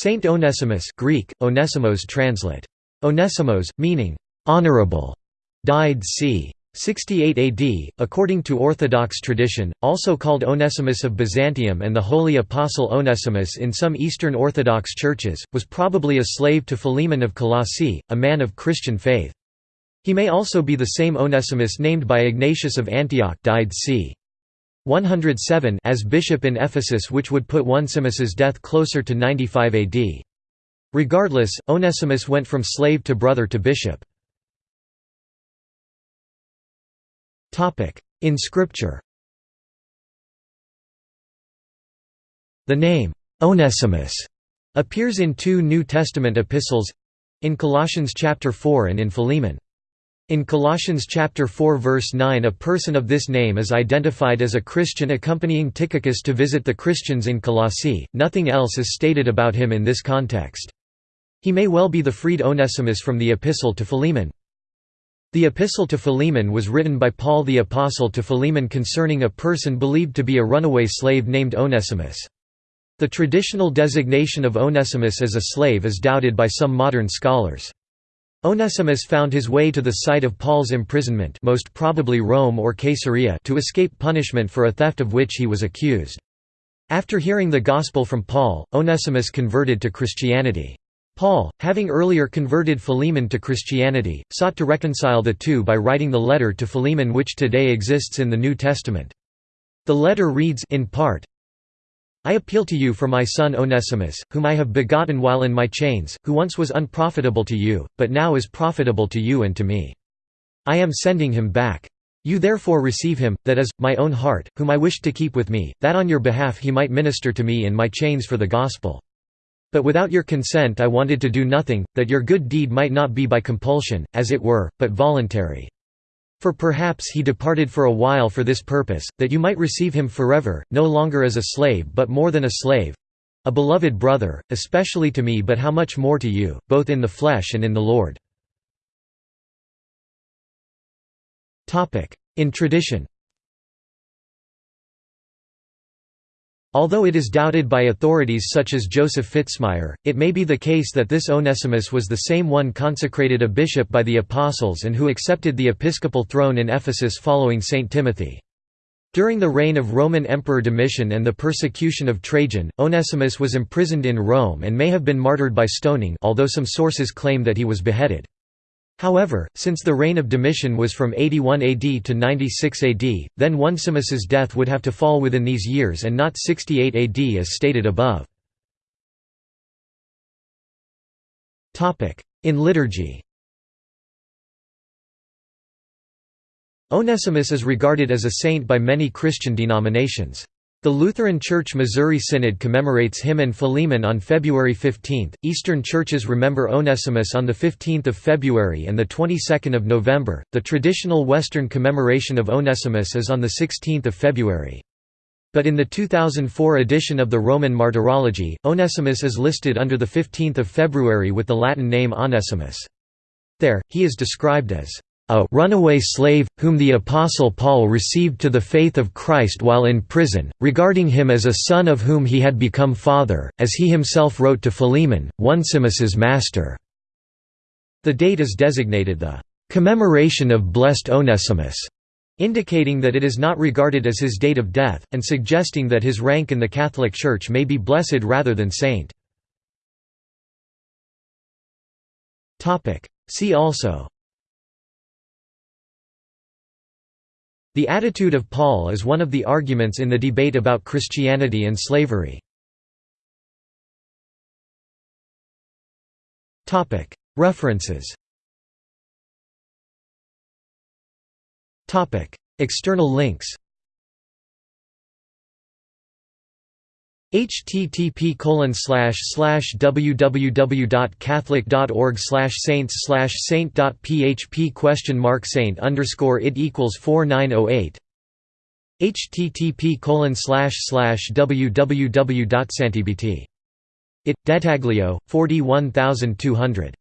Saint Onesimus Greek, Onesimos translate. Onesimos, meaning, "...honorable", died c. 68 AD, according to Orthodox tradition, also called Onesimus of Byzantium and the Holy Apostle Onesimus in some Eastern Orthodox churches, was probably a slave to Philemon of Colossae, a man of Christian faith. He may also be the same Onesimus named by Ignatius of Antioch died c. 107 as bishop in Ephesus which would put Onesimus's death closer to 95 AD. Regardless, Onesimus went from slave to brother to bishop. In Scripture The name, Onesimus, appears in two New Testament epistles—in Colossians chapter 4 and in Philemon. In Colossians chapter 4 verse 9 a person of this name is identified as a Christian accompanying Tychicus to visit the Christians in Colossae, nothing else is stated about him in this context. He may well be the freed Onesimus from the Epistle to Philemon. The Epistle to Philemon was written by Paul the Apostle to Philemon concerning a person believed to be a runaway slave named Onesimus. The traditional designation of Onesimus as a slave is doubted by some modern scholars. Onesimus found his way to the site of Paul's imprisonment most probably Rome or Caesarea to escape punishment for a theft of which he was accused. After hearing the gospel from Paul, Onesimus converted to Christianity. Paul, having earlier converted Philemon to Christianity, sought to reconcile the two by writing the letter to Philemon which today exists in the New Testament. The letter reads in part, I appeal to you for my son Onesimus, whom I have begotten while in my chains, who once was unprofitable to you, but now is profitable to you and to me. I am sending him back. You therefore receive him, that is, my own heart, whom I wished to keep with me, that on your behalf he might minister to me in my chains for the gospel. But without your consent I wanted to do nothing, that your good deed might not be by compulsion, as it were, but voluntary. For perhaps he departed for a while for this purpose, that you might receive him forever, no longer as a slave but more than a slave—a beloved brother, especially to me but how much more to you, both in the flesh and in the Lord. In tradition Although it is doubted by authorities such as Joseph Fitzmyer, it may be the case that this Onesimus was the same one consecrated a bishop by the apostles and who accepted the episcopal throne in Ephesus following St. Timothy. During the reign of Roman Emperor Domitian and the persecution of Trajan, Onesimus was imprisoned in Rome and may have been martyred by stoning although some sources claim that he was beheaded. However, since the reign of Domitian was from 81 AD to 96 AD, then Onesimus's death would have to fall within these years and not 68 AD as stated above. In liturgy Onesimus is regarded as a saint by many Christian denominations. The Lutheran Church Missouri Synod commemorates him and Philemon on February 15. Eastern churches remember Onesimus on the 15th of February and the 22nd of November. The traditional Western commemoration of Onesimus is on the 16th of February. But in the 2004 edition of the Roman Martyrology, Onesimus is listed under the 15th of February with the Latin name Onesimus. There, he is described as a runaway slave, whom the Apostle Paul received to the faith of Christ while in prison, regarding him as a son of whom he had become father, as he himself wrote to Philemon, Onesimus's master." The date is designated the "...commemoration of blessed Onesimus", indicating that it is not regarded as his date of death, and suggesting that his rank in the Catholic Church may be blessed rather than saint. See also The attitude of Paul is one of the arguments in the debate about Christianity and slavery. References. External links http colon slash slash www.catholic.org slash saints slash saint.php question mark saint underscore it equals 4908 http colon slash slash www.santibt it Dettaglio 41200